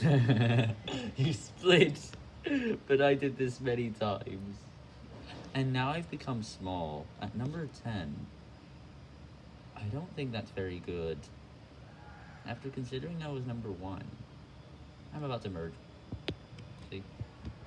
you split, but I did this many times. And now I've become small. At number 10, I don't think that's very good. After considering I was number 1, I'm about to merge.